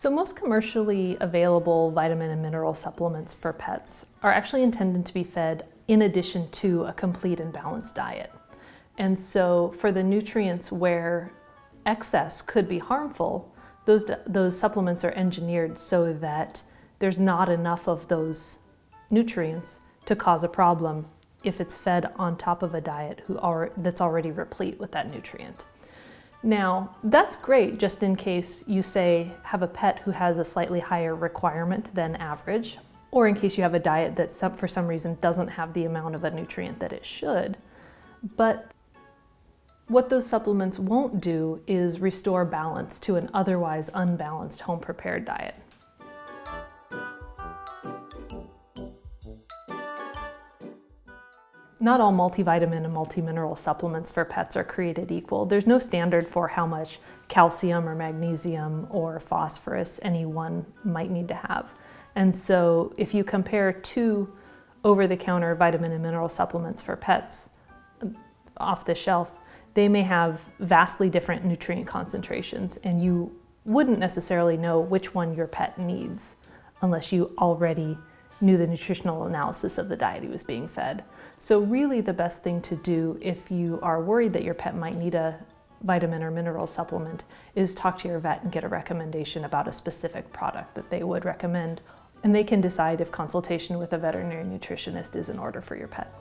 So most commercially available vitamin and mineral supplements for pets are actually intended to be fed in addition to a complete and balanced diet. And so for the nutrients where excess could be harmful, those, those supplements are engineered so that there's not enough of those nutrients to cause a problem if it's fed on top of a diet who are, that's already replete with that nutrient. Now, that's great just in case you say have a pet who has a slightly higher requirement than average, or in case you have a diet that for some reason doesn't have the amount of a nutrient that it should. But what those supplements won't do is restore balance to an otherwise unbalanced home prepared diet. Not all multivitamin and multimineral supplements for pets are created equal. There's no standard for how much calcium or magnesium or phosphorus any one might need to have. And so if you compare two over-the-counter vitamin and mineral supplements for pets um, off the shelf, they may have vastly different nutrient concentrations and you wouldn't necessarily know which one your pet needs unless you already knew the nutritional analysis of the diet he was being fed. So really the best thing to do if you are worried that your pet might need a vitamin or mineral supplement is talk to your vet and get a recommendation about a specific product that they would recommend. And they can decide if consultation with a veterinary nutritionist is in order for your pet.